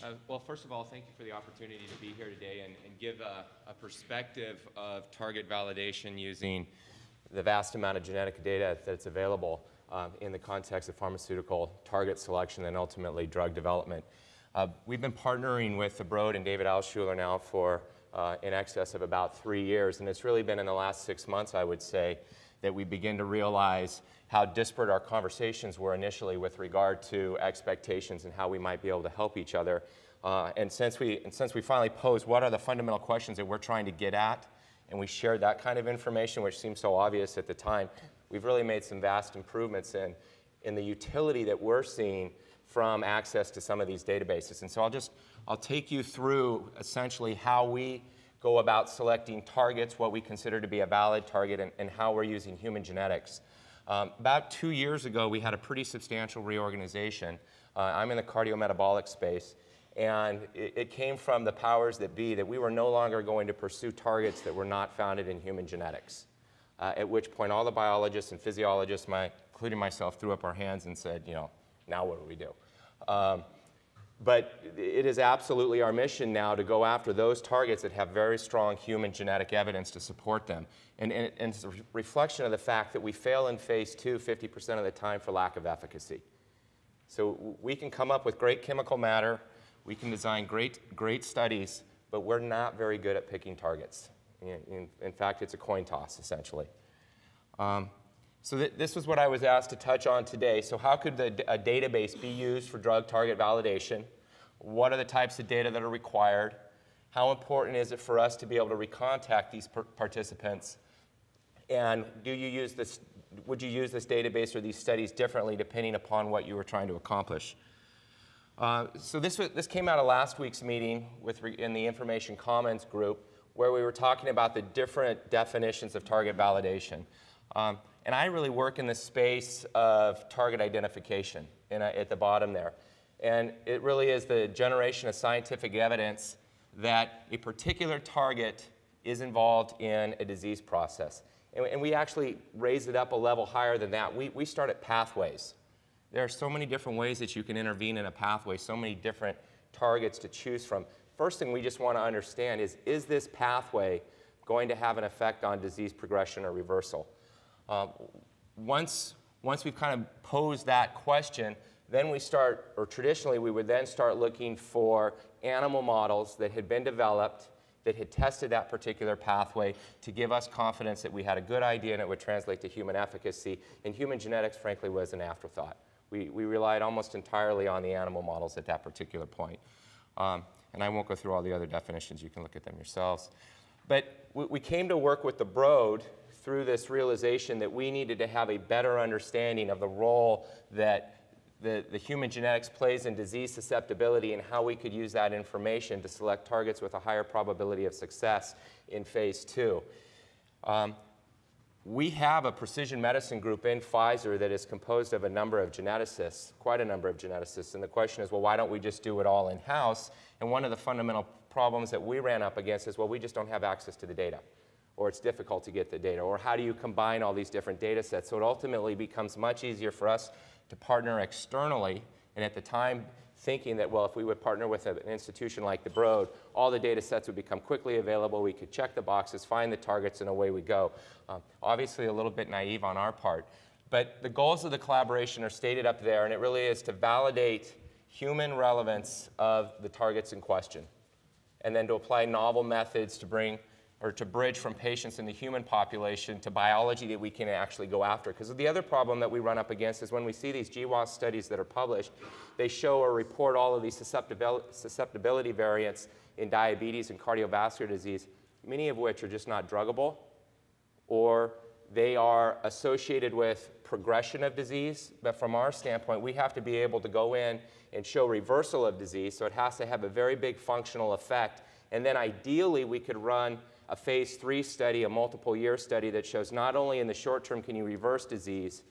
Uh, well, first of all, thank you for the opportunity to be here today and, and give a, a, perspective of target validation using the vast amount of genetic data that's available uh, in the context of pharmaceutical target selection and ultimately drug development. Uh, we've been partnering with the Broad and David Altshuler now for uh, in excess of about three years, and it's really been in the last six months, I would say, that we begin to realize how disparate our conversations were initially with regard to expectations and how we might be able to help each other. Uh, and, since we, and since we finally posed what are the fundamental questions that we're trying to get at, and we shared that kind of information, which seemed so obvious at the time, we've really made some vast improvements in, in the utility that we're seeing from access to some of these databases. And so I'll just, I'll take you through essentially how we go about selecting targets, what we consider to be a valid target, and, and how we're using human genetics. Um, about two years ago, we had a pretty substantial reorganization. Uh, I'm in the cardiometabolic space, and it, it, came from the powers that be that we were no longer going to pursue targets that were not founded in human genetics. Uh, at which point, all the biologists and physiologists, my, including myself, threw up our hands and said, you know, now what do we do? Um, but it is absolutely our mission now to go after those targets that have very strong human genetic evidence to support them. And, and, and it's a reflection of the fact that we fail in phase two 50% of the time for lack of efficacy. So we can come up with great chemical matter, we can design great, great studies, but we're not very good at picking targets. In, in, in fact, it's a coin toss, essentially. Um, so th this was what I was asked to touch on today. So how could the, a database be used for drug target validation? What are the types of data that are required? How important is it for us to be able to recontact these participants? And do you use this, would you use this database or these studies differently depending upon what you were trying to accomplish? Uh, so this, was, this came out of last week's meeting with in the Information Commons group where we were talking about the different definitions of target validation. Um, and I really work in the space of target identification in a, at the bottom there. And it really is the generation of scientific evidence that a particular target is involved in a disease process. And, and we actually raise it up a level higher than that. We, we start at pathways. There are so many different ways that you can intervene in a pathway, so many different targets to choose from. First thing we just want to understand is, is this pathway going to have an effect on disease progression or reversal? Um, once, once we've kind of posed that question, then we start, or traditionally we would then start looking for animal models that had been developed that had tested that particular pathway to give us confidence that we had a good idea and it would translate to human efficacy. And human genetics, frankly, was an afterthought. We, we relied almost entirely on the animal models at that particular point. Um, and I won't go through all the other definitions. You can look at them yourselves. But we, we came to work with the Broad through this realization that we needed to have a better understanding of the role that the, the human genetics plays in disease susceptibility and how we could use that information to select targets with a higher probability of success in phase two. Um, we have a precision medicine group in Pfizer that is composed of a number of geneticists, quite a number of geneticists. And the question is, well, why don't we just do it all in-house? And one of the fundamental problems that we ran up against is, well, we just don't have access to the data. Or it's difficult to get the data. Or how do you combine all these different data sets? So it ultimately becomes much easier for us to partner externally. And at the time, thinking that, well, if we would partner with an institution like the Broad, all the data sets would become quickly available. We could check the boxes, find the targets, and away we go. Um, obviously, a little bit naive on our part. But the goals of the collaboration are stated up there, and it really is to validate human relevance of the targets in question, and then to apply novel methods to bring or to bridge from patients in the human population to biology that we can actually go after. Because the other problem that we run up against is when we see these GWAS studies that are published, they show or report all of these susceptibility variants in diabetes and cardiovascular disease, many of which are just not druggable, or they are associated with progression of disease. But from our standpoint, we have to be able to go in and show reversal of disease, so it has to have a very big functional effect. And then ideally, we could run a phase three study, a multiple year study that shows not only in the short term can you reverse disease,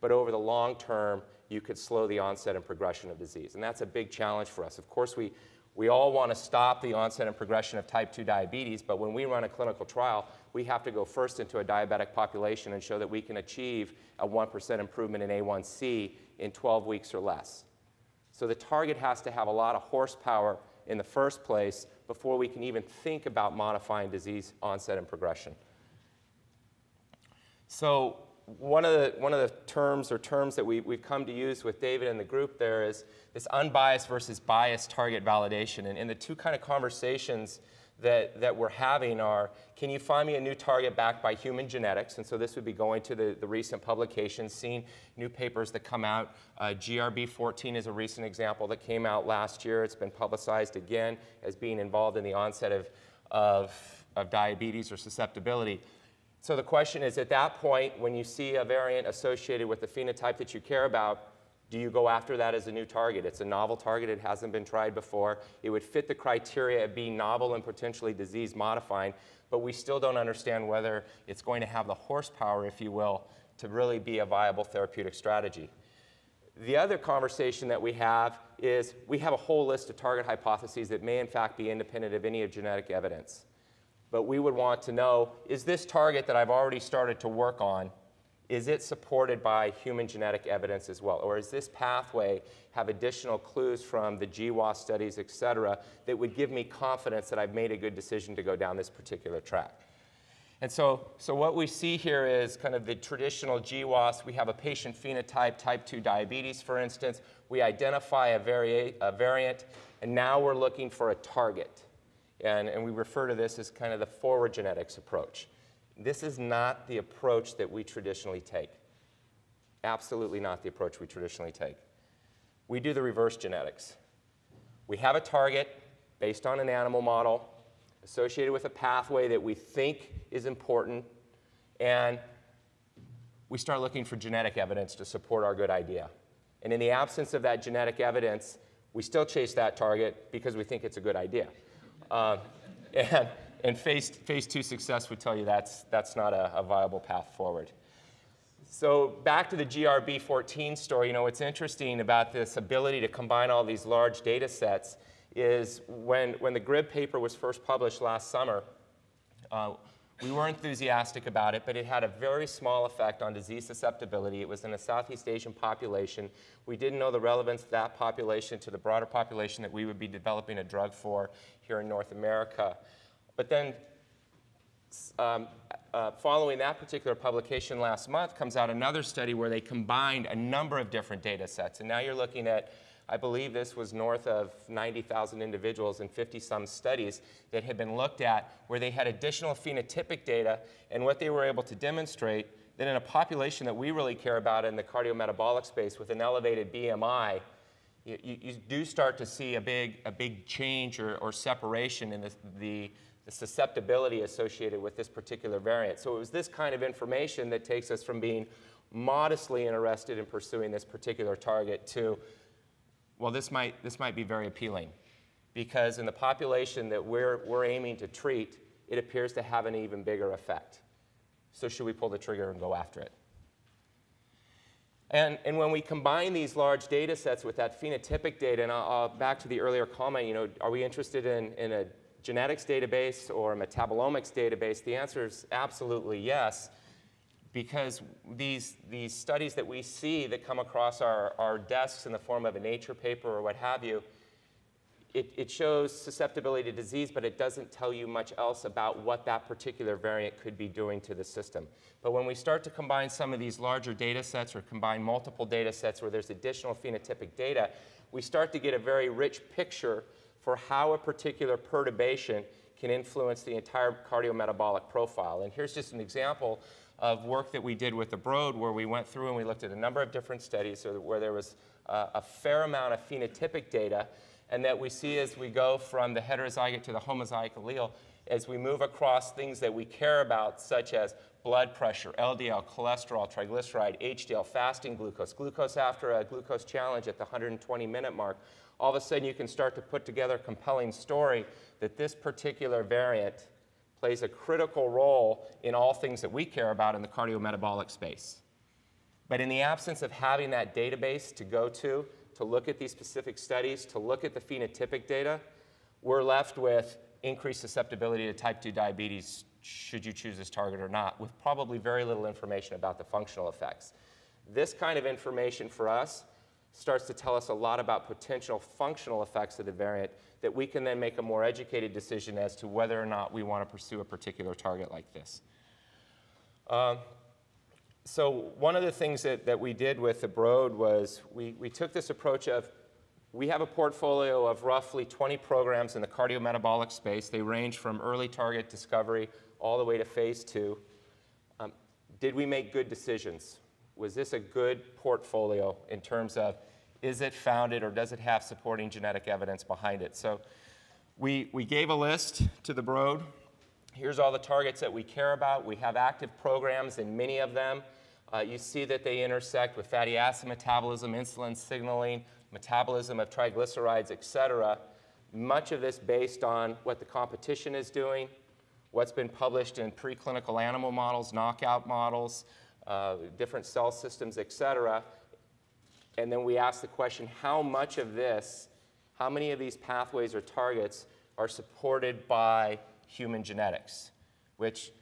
but over the long term, you could slow the onset and progression of disease. And that's a big challenge for us. Of course, we, we all want to stop the onset and progression of type 2 diabetes, but when we run a clinical trial, we have to go first into a diabetic population and show that we can achieve a 1% improvement in A1C in 12 weeks or less. So the target has to have a lot of horsepower in the first place before we can even think about modifying disease onset and progression. So one of the, one of the terms or terms that we, we've come to use with David and the group there is this unbiased versus biased target validation. And, and the two kind of conversations that, that we're having are, can you find me a new target backed by human genetics? And so this would be going to the, the recent publications, seeing new papers that come out. Uh, GRB14 is a recent example that came out last year. It's been publicized again as being involved in the onset of, of, of diabetes or susceptibility. So the question is, at that point, when you see a variant associated with the phenotype that you care about, do you go after that as a new target? It's a novel target. It hasn't been tried before. It would fit the criteria of being novel and potentially disease modifying, but we still don't understand whether it's going to have the horsepower, if you will, to really be a viable therapeutic strategy. The other conversation that we have is we have a whole list of target hypotheses that may in fact be independent of any of genetic evidence. But we would want to know, is this target that I've already started to work on is it supported by human genetic evidence as well? Or does this pathway have additional clues from the GWAS studies, et cetera, that would give me confidence that I've made a good decision to go down this particular track? And so, so what we see here is kind of the traditional GWAS. We have a patient phenotype, type 2 diabetes, for instance. We identify a, vari a variant, and now we're looking for a target. And, and we refer to this as kind of the forward genetics approach. This is not the approach that we traditionally take. Absolutely not the approach we traditionally take. We do the reverse genetics. We have a target based on an animal model associated with a pathway that we think is important, and we start looking for genetic evidence to support our good idea. And in the absence of that genetic evidence, we still chase that target because we think it's a good idea. Uh, and and phase, phase two success would tell you that's, that's not a, a viable path forward. So back to the GRB14 story, you know, what's interesting about this ability to combine all these large data sets is when, when the GRIB paper was first published last summer, uh, we were enthusiastic about it, but it had a very small effect on disease susceptibility. It was in a Southeast Asian population. We didn't know the relevance of that population to the broader population that we would be developing a drug for here in North America. But then um, uh, following that particular publication last month comes out another study where they combined a number of different data sets. And now you're looking at, I believe this was north of 90,000 individuals and 50 some studies that had been looked at where they had additional phenotypic data and what they were able to demonstrate that in a population that we really care about in the cardiometabolic space with an elevated BMI, you, you, do start to see a big, a big change or, or separation in the, the the susceptibility associated with this particular variant. So it was this kind of information that takes us from being modestly interested in pursuing this particular target to, well, this might, this might be very appealing because in the population that we're, we're aiming to treat, it appears to have an even bigger effect. So should we pull the trigger and go after it? And, and when we combine these large data sets with that phenotypic data, and I'll, I'll, back to the earlier comment, you know, are we interested in, in a genetics database or a metabolomics database? The answer is absolutely yes, because these, these studies that we see that come across our, our desks in the form of a Nature paper or what have you, it, it shows susceptibility to disease, but it doesn't tell you much else about what that particular variant could be doing to the system. But when we start to combine some of these larger data sets or combine multiple data sets where there's additional phenotypic data, we start to get a very rich picture for how a particular perturbation can influence the entire cardiometabolic profile. And here's just an example of work that we did with the Broad where we went through and we looked at a number of different studies where there was uh, a fair amount of phenotypic data and that we see as we go from the heterozygote to the homozygote allele, as we move across things that we care about, such as blood pressure, LDL, cholesterol, triglyceride, HDL, fasting glucose, glucose after a glucose challenge at the 120 minute mark, all of a sudden you can start to put together a compelling story that this particular variant plays a critical role in all things that we care about in the cardiometabolic space. But in the absence of having that database to go to, to look at these specific studies, to look at the phenotypic data, we're left with increased susceptibility to type 2 diabetes should you choose this target or not, with probably very little information about the functional effects. This kind of information for us starts to tell us a lot about potential functional effects of the variant that we can then make a more educated decision as to whether or not we want to pursue a particular target like this. Um, so one of the things that, that we did with the Broad was we, we took this approach of we have a portfolio of roughly 20 programs in the cardiometabolic space. They range from early target discovery all the way to phase two. Um, did we make good decisions? Was this a good portfolio in terms of is it founded or does it have supporting genetic evidence behind it? So we, we gave a list to the Broad. Here's all the targets that we care about. We have active programs in many of them. Uh, you see that they intersect with fatty acid metabolism, insulin signaling, metabolism of triglycerides, et cetera. Much of this based on what the competition is doing, what's been published in preclinical animal models, knockout models, uh, different cell systems, et cetera. And then we ask the question, how much of this, how many of these pathways or targets are supported by human genetics? Which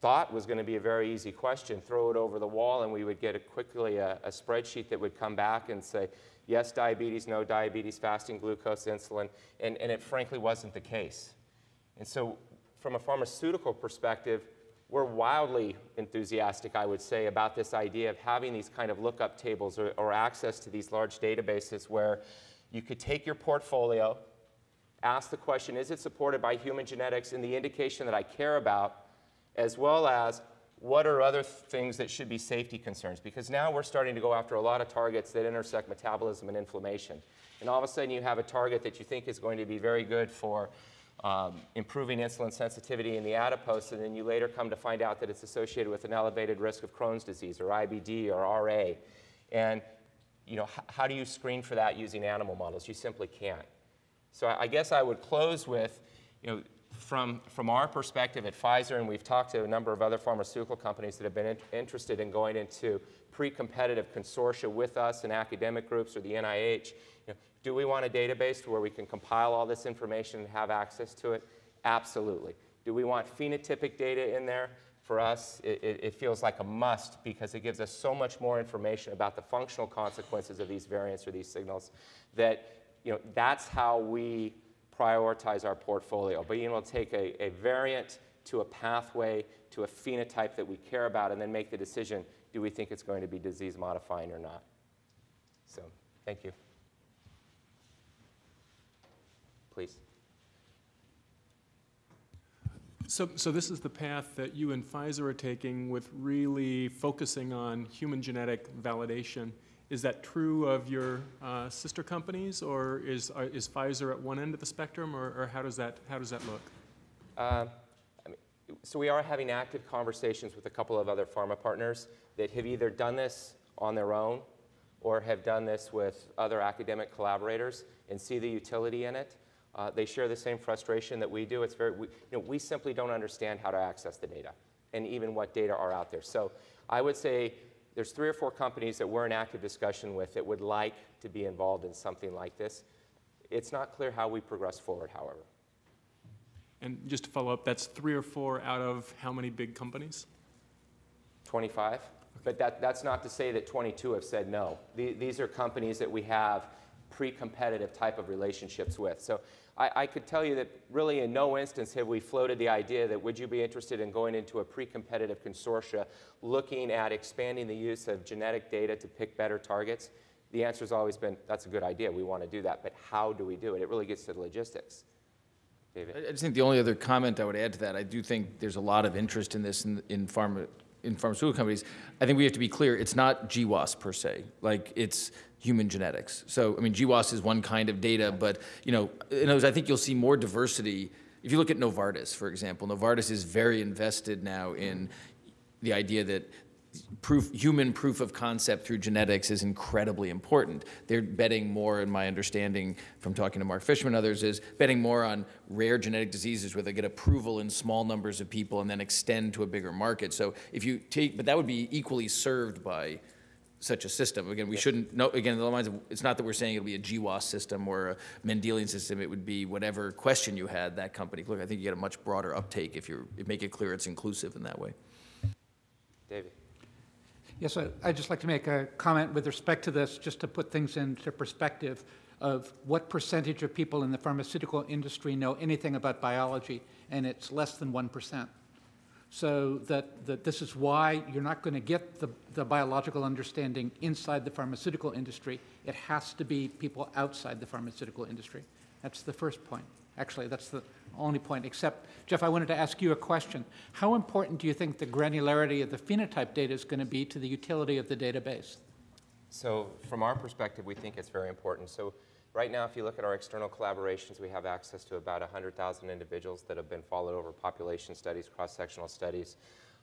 thought was going to be a very easy question. Throw it over the wall and we would get a quickly a, a spreadsheet that would come back and say, yes, diabetes, no diabetes, fasting glucose, insulin, and, and it frankly wasn't the case. And so from a pharmaceutical perspective, we're wildly enthusiastic, I would say, about this idea of having these kind of lookup tables or, or access to these large databases where you could take your portfolio, ask the question, is it supported by human genetics in the indication that I care about, as well as what are other things that should be safety concerns? Because now we're starting to go after a lot of targets that intersect metabolism and inflammation. And all of a sudden you have a target that you think is going to be very good for um, improving insulin sensitivity in the adipose, and then you later come to find out that it's associated with an elevated risk of Crohn's disease or IBD or RA. And you know, how do you screen for that using animal models? You simply can't. So I guess I would close with, you know, from, from our perspective at Pfizer, and we've talked to a number of other pharmaceutical companies that have been in, interested in going into pre-competitive consortia with us and academic groups or the NIH, you know, do we want a database where we can compile all this information and have access to it? Absolutely. Do we want phenotypic data in there? For us, it, it, feels like a must because it gives us so much more information about the functional consequences of these variants or these signals that you know, that's how we prioritize our portfolio. Being able to take a, a variant to a pathway to a phenotype that we care about and then make the decision, do we think it's going to be disease modifying or not? So, thank you. Please. So, so this is the path that you and Pfizer are taking with really focusing on human genetic validation. Is that true of your uh, sister companies, or is, uh, is Pfizer at one end of the spectrum, or, or how, does that, how does that look? Uh, I mean, so we are having active conversations with a couple of other pharma partners that have either done this on their own or have done this with other academic collaborators and see the utility in it. Uh, they share the same frustration that we do. It's very, we, you know, we simply don't understand how to access the data and even what data are out there. So I would say there's three or four companies that we're in active discussion with that would like to be involved in something like this. It's not clear how we progress forward, however. And just to follow up, that's three or four out of how many big companies? 25. Okay. But that, that's not to say that 22 have said no. The, these are companies that we have pre-competitive type of relationships with. So I, I, could tell you that really in no instance have we floated the idea that would you be interested in going into a pre-competitive consortia looking at expanding the use of genetic data to pick better targets? The answer has always been, that's a good idea, we want to do that, but how do we do it? It really gets to the logistics. David? I just think the only other comment I would add to that, I do think there's a lot of interest in this in, in pharma, in pharmaceutical companies, I think we have to be clear, it's not GWAS per se. Like, it's human genetics. So, I mean, GWAS is one kind of data, but, you know, in I think you'll see more diversity. If you look at Novartis, for example, Novartis is very invested now in the idea that proof, human proof of concept through genetics is incredibly important. They're betting more, in my understanding from talking to Mark Fishman and others, is betting more on rare genetic diseases where they get approval in small numbers of people and then extend to a bigger market. So if you take, but that would be equally served by such a system. Again, we shouldn't, no, again, the lines of, it's not that we're saying it'll be a GWAS system or a Mendelian system. It would be whatever question you had, that company. Look, I think you get a much broader uptake if you make it clear it's inclusive in that way. David. Yes, I- I'd just like to make a comment with respect to this, just to put things into perspective of what percentage of people in the pharmaceutical industry know anything about biology, and it's less than 1%. So that, that this is why you're not going to get the, the biological understanding inside the pharmaceutical industry. It has to be people outside the pharmaceutical industry. That's the first point. Actually, that's the only point, except, Jeff, I wanted to ask you a question. How important do you think the granularity of the phenotype data is going to be to the utility of the database? So from our perspective, we think it's very important. So right now, if you look at our external collaborations, we have access to about 100,000 individuals that have been followed over population studies, cross-sectional studies.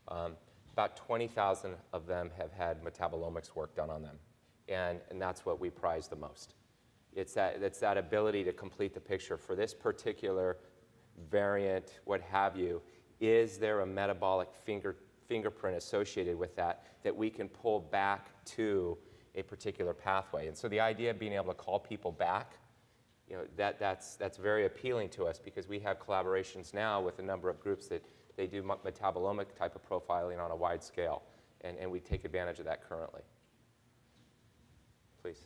Um, about 20,000 of them have had metabolomics work done on them. And, and that's what we prize the most. It's that, it's that ability to complete the picture. For this particular variant, what have you, is there a metabolic finger, fingerprint associated with that that we can pull back to a particular pathway? And so the idea of being able to call people back, you know, that, that's, that's very appealing to us because we have collaborations now with a number of groups that they do metabolomic type of profiling on a wide scale, and, and we take advantage of that currently. Please.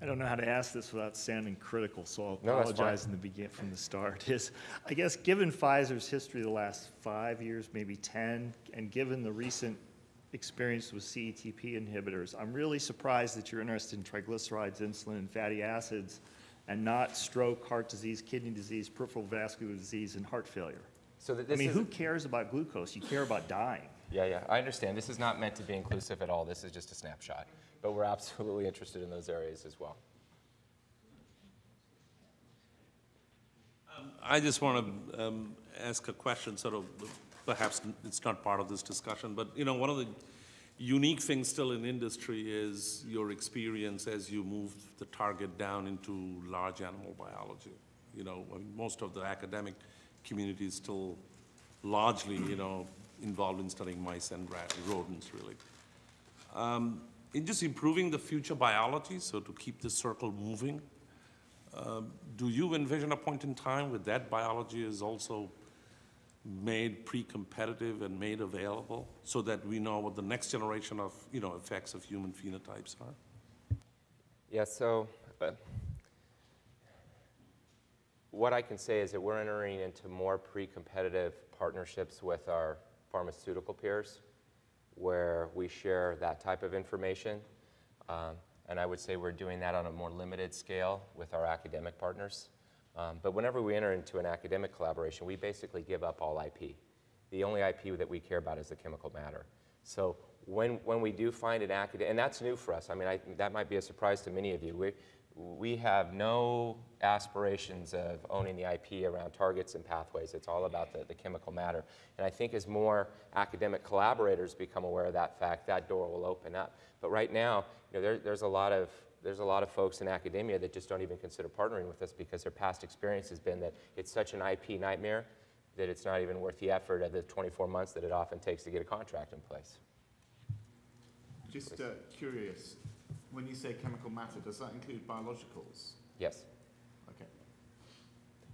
I don't know how to ask this without sounding critical, so I'll No, apologize in the begin, from the start. Is, I guess, given Pfizer's history the last five years, maybe 10, and given the recent experience with CETP inhibitors, I'm really surprised that you're interested in triglycerides, insulin, and fatty acids, and not stroke, heart disease, kidney disease, peripheral vascular disease, and heart failure. So that I mean, is, who cares about glucose? You care about dying. yeah, yeah, I understand. This is not meant to be inclusive at all. This is just a snapshot. But we're absolutely interested in those areas as well. I just want to um, ask a question, sort of, perhaps it's not part of this discussion, but, you know, one of the unique things still in industry is your experience as you move the target down into large animal biology. You know, I mean, most of the academic community is still largely, you know, involved in studying mice and rat, rodents, really. Um, In just improving the future biology, so to keep the circle moving, um, Do you envision a point in time where that biology is also made pre-competitive and made available so that we know what the next generation of, you know, effects of human phenotypes are? Yeah, so uh, what I can say is that we're entering into more pre-competitive partnerships with our pharmaceutical peers where we share that type of information. Um, and I would say we're doing that on a more limited scale with our academic partners. Um, but whenever we enter into an academic collaboration, we basically give up all IP. The only IP that we care about is the chemical matter. So when, when we do find an academic, and that's new for us. I mean, I, that might be a surprise to many of you. We, we have no aspirations of owning the IP around targets and pathways. It's all about the, the chemical matter. And I think as more academic collaborators become aware of that fact, that door will open up. But right now, you know, there, there's a lot of there's a lot of folks in academia that just don't even consider partnering with us because their past experience has been that it's such an IP nightmare that it's not even worth the effort of the 24 months that it often takes to get a contract in place. Just uh, curious, when you say chemical matter, does that include biologicals? Yes.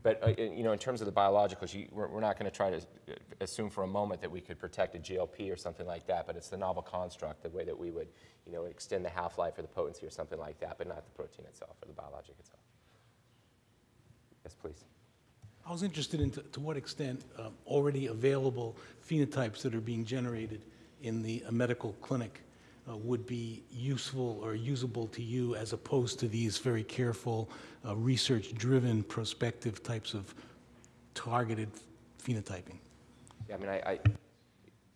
But uh, you know, in terms of the biologicals, you, we're, we're not going to try to uh, assume for a moment that we could protect a GLP or something like that. But it's the novel construct, the way that we would, you know, extend the half-life or the potency or something like that, but not the protein itself or the biologic itself. Yes, please. I was interested in to, to what extent um, already available phenotypes that are being generated in the uh, medical clinic uh, would be useful or usable to you as opposed to these very careful, uh, research-driven, prospective types of targeted phenotyping. Yeah, I mean, I, I,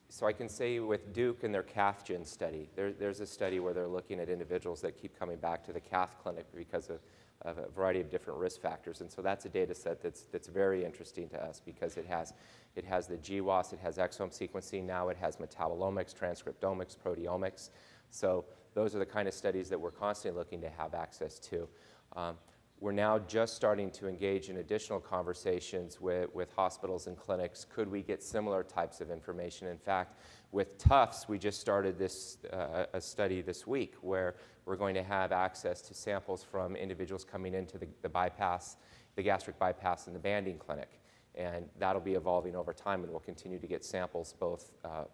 so I can say with Duke and their CathGen study, there, there's a study where they're looking at individuals that keep coming back to the Cath clinic because of, of a variety of different risk factors. And so that's a data set that's, that's very interesting to us because it has, it has the GWAS, it has exome sequencing, now it has metabolomics, transcriptomics, proteomics. So those are the kind of studies that we're constantly looking to have access to. Um, we're now just starting to engage in additional conversations with, with hospitals and clinics. Could we get similar types of information? In fact, with Tufts, we just started this uh, a study this week where we're going to have access to samples from individuals coming into the, the bypass, the gastric bypass and the banding clinic. And that'll be evolving over time, and we'll continue to get samples both uh,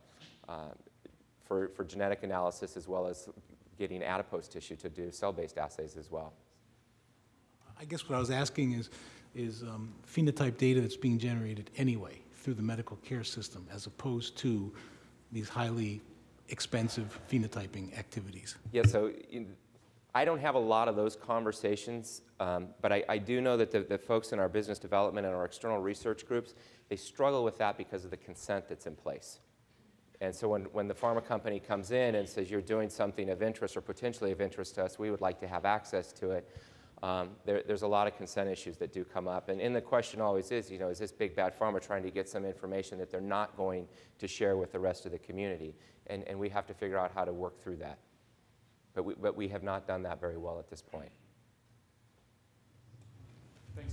uh, for, for genetic analysis as well as getting adipose tissue to do cell-based assays as well. I guess what I was asking is, is um, phenotype data that's being generated anyway through the medical care system as opposed to these highly expensive phenotyping activities. Yeah, so in- I don't have a lot of those conversations, um, but I, I do know that the, the folks in our business development and our external research groups, they struggle with that because of the consent that's in place. And so when, when the pharma company comes in and says you're doing something of interest or potentially of interest to us, we would like to have access to it. Um, there, there's a lot of consent issues that do come up. And, and the question always is, you know, is this big bad pharma trying to get some information that they're not going to share with the rest of the community? And, and we have to figure out how to work through that. But we, but we have not done that very well at this point. Thanks